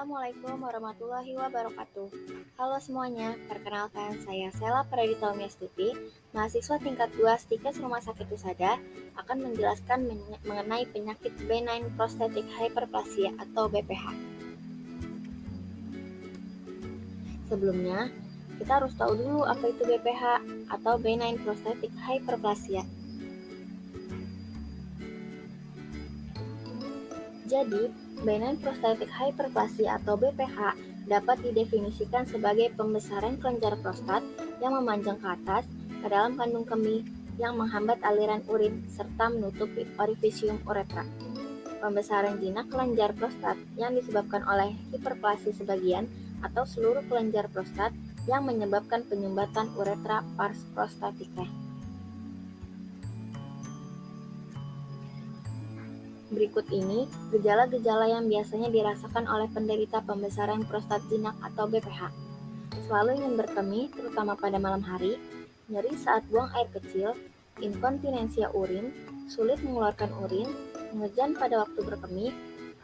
Assalamualaikum warahmatullahi wabarakatuh. Halo semuanya, perkenalkan saya Sela Pradita Stuti, mahasiswa tingkat 2 Stikes Rumah Sakit Usada, akan menjelaskan mengenai penyakit benign prostatic hyperplasia atau BPH. Sebelumnya, kita harus tahu dulu apa itu BPH atau benign prostatic hyperplasia. Jadi, benign prostatic hyperplasia atau BPH dapat didefinisikan sebagai pembesaran kelenjar prostat yang memanjang ke atas ke dalam kandung kemih yang menghambat aliran urin serta menutupi orifisium uretra. Pembesaran jinak kelenjar prostat yang disebabkan oleh hiperplasi sebagian atau seluruh kelenjar prostat yang menyebabkan penyumbatan uretra pars prostatica. Berikut ini gejala-gejala yang biasanya dirasakan oleh penderita pembesaran prostat jinak atau BPH. Selalu ingin berkemih, terutama pada malam hari, nyeri saat buang air kecil, inkontinensia urin, sulit mengeluarkan urin, mengejan pada waktu berkemih,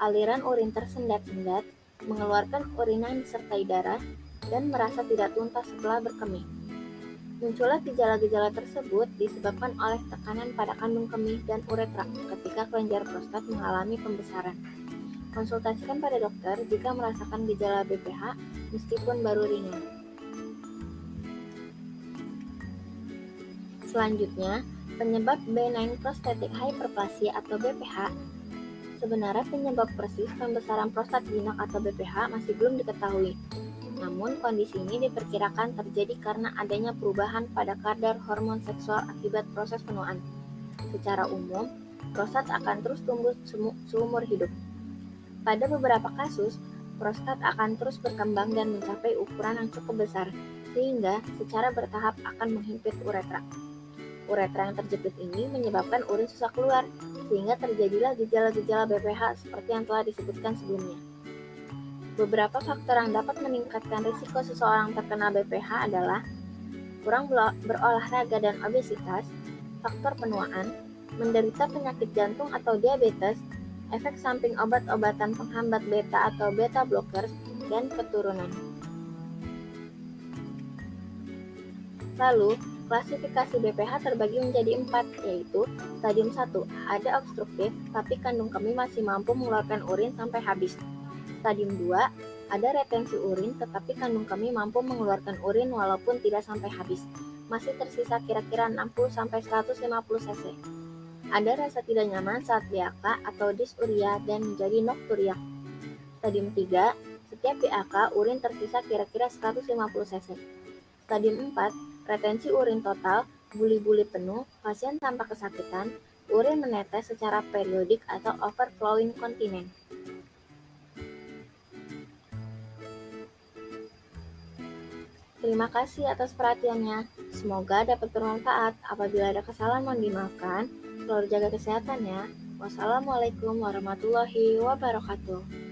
aliran urin tersendat-sendat, mengeluarkan urin yang disertai darah, dan merasa tidak tuntas setelah berkemih. Munculnya gejala-gejala tersebut disebabkan oleh tekanan pada kandung kemih dan uretra ketika kelenjar prostat mengalami pembesaran. Konsultasikan pada dokter jika merasakan gejala BPH meskipun baru ringan. Selanjutnya, penyebab benign prostatic hyperplasia atau BPH Sebenarnya penyebab persis pembesaran prostat jinak atau BPH masih belum diketahui. Namun, kondisi ini diperkirakan terjadi karena adanya perubahan pada kadar hormon seksual akibat proses penuaan. Secara umum, prostat akan terus tumbuh seumur hidup. Pada beberapa kasus, prostat akan terus berkembang dan mencapai ukuran yang cukup besar, sehingga secara bertahap akan menghimpit uretra. Uretra yang terjepit ini menyebabkan urin susah keluar, sehingga terjadilah gejala-gejala BPH seperti yang telah disebutkan sebelumnya. Beberapa faktor yang dapat meningkatkan risiko seseorang terkena BPH adalah kurang berolahraga dan obesitas, faktor penuaan, menderita penyakit jantung atau diabetes, efek samping obat-obatan penghambat beta atau beta blockers, dan keturunan. Lalu, klasifikasi BPH terbagi menjadi empat, yaitu stadium 1, ada obstruktif, tapi kandung kemih masih mampu mengeluarkan urin sampai habis. Stadium 2, ada retensi urin tetapi kandung kemih mampu mengeluarkan urin walaupun tidak sampai habis. Masih tersisa kira-kira 60-150 cc. Ada rasa tidak nyaman saat BAK atau dysuria dan menjadi nokturia. Stadium 3, setiap BAK urin tersisa kira-kira 150 cc. Stadium 4, retensi urin total, buli-buli penuh, pasien tanpa kesakitan, urin menetes secara periodik atau overflowing kontinen. Terima kasih atas perhatiannya. Semoga dapat bermanfaat. Apabila ada kesalahan mohon dimaafkan. Selalu jaga kesehatan ya. Wassalamualaikum warahmatullahi wabarakatuh.